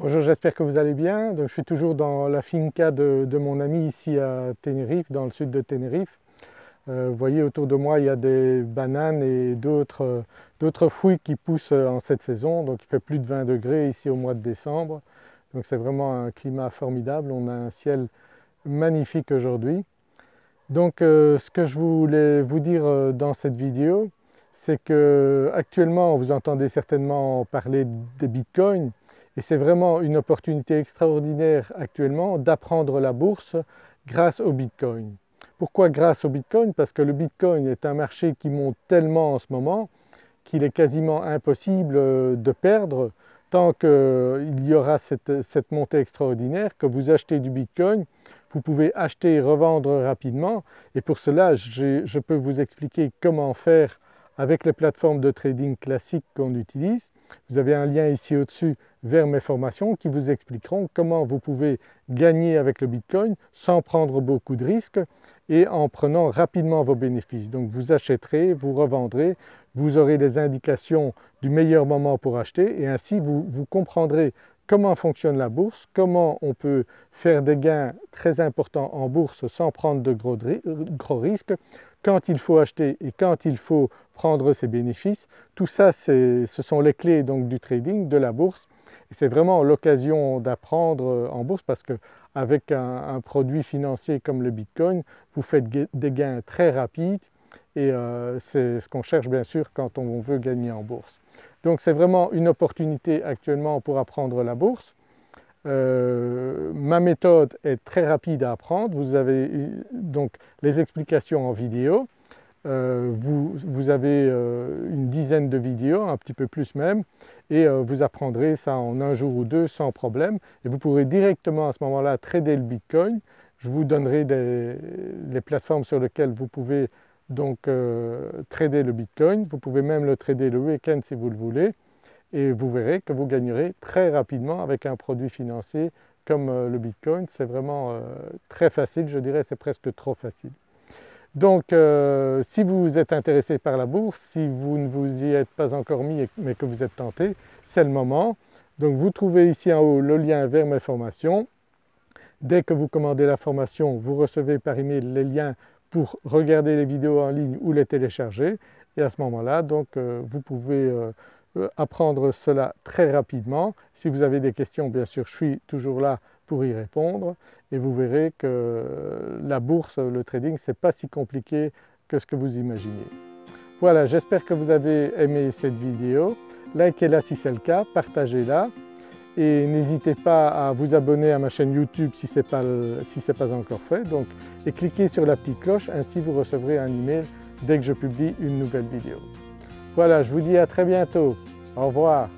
Bonjour, j'espère que vous allez bien. Donc, je suis toujours dans la finca de, mon ami ici à Tenerife, dans le sud de Tenerife. Euh, vous voyez autour de moi il y a des bananes et d'autres fruits qui poussent en cette saison. Donc il fait plus de 20 degrés ici au mois de décembre. Donc c'est vraiment un climat formidable, on a un ciel magnifique aujourd'hui. Donc euh, ce que je voulais vous dire euh, dans cette vidéo, c'est que actuellement vous entendez certainement parler des bitcoins et c'est vraiment une opportunité extraordinaire actuellement d'apprendre la bourse grâce au Bitcoin. Pourquoi grâce au Bitcoin? Parce que le Bitcoin est un marché qui monte tellement en ce moment qu'il est quasiment impossible euh, de perdre tant qu'il y aura cette, cette, montée extraordinaire que vous achetez du Bitcoin, vous pouvez acheter et revendre rapidement et pour cela je peux vous expliquer comment faire avec les plateformes de trading classiques qu'on utilise. Vous avez un lien ici au-dessus vers mes formations qui vous expliqueront comment vous pouvez gagner avec le Bitcoin sans prendre beaucoup de risques et en prenant rapidement vos bénéfices. Donc vous achèterez, vous revendrez, vous aurez les indications du meilleur moment pour acheter et ainsi vous, comprendrez comment fonctionne la bourse, comment on peut faire des gains très importants en bourse sans prendre de gros risques, quand il faut acheter et quand il faut prendre ses bénéfices. Tout ça, ce sont les clés donc du trading, de la bourse. C'est vraiment l'occasion d'apprendre en bourse parce qu'avec un, un, produit financier comme le Bitcoin, vous faites des gains très rapides et euh, c'est ce qu'on cherche bien sûr quand on veut gagner en bourse. Donc c'est vraiment une opportunité actuellement pour apprendre la bourse. Euh, ma méthode est très rapide à apprendre, vous avez donc les explications en vidéo, euh, vous, avez euh, une dizaine de vidéos, un petit peu plus même, et vous apprendrez ça en un jour ou deux sans problème. Et vous pourrez directement à ce moment-là trader le Bitcoin. Je vous donnerai les plateformes sur lesquelles vous pouvez donc trader le Bitcoin, vous pouvez même le trader le week-end si vous le voulez et vous verrez que vous gagnerez très rapidement avec un produit financier comme euh, le Bitcoin. C'est vraiment euh, très facile, je dirais c'est presque trop facile. Donc euh, si vous êtes intéressé par la bourse, si vous ne vous y êtes pas encore mis mais que vous êtes tenté, c'est le moment. Donc vous trouvez ici en haut le lien vers mes formations. Dès que vous commandez la formation, vous recevez par email les liens pour regarder les vidéos en ligne ou les télécharger et à ce moment-là donc vous pouvez apprendre cela très rapidement. Si vous avez des questions, bien sûr, je suis toujours là pour y répondre et vous verrez que la bourse, le trading, ce n'est pas si compliqué que ce que vous imaginez. Voilà, j'espère que vous avez aimé cette vidéo. Likez-la si c'est le cas, partagez-la et n'hésitez pas à vous abonner à ma chaîne YouTube si ce n'est pas, si pas encore fait. Donc, et cliquez sur la petite cloche, ainsi vous recevrez un email dès que je publie une nouvelle vidéo. Voilà, je vous dis à très bientôt. Au revoir.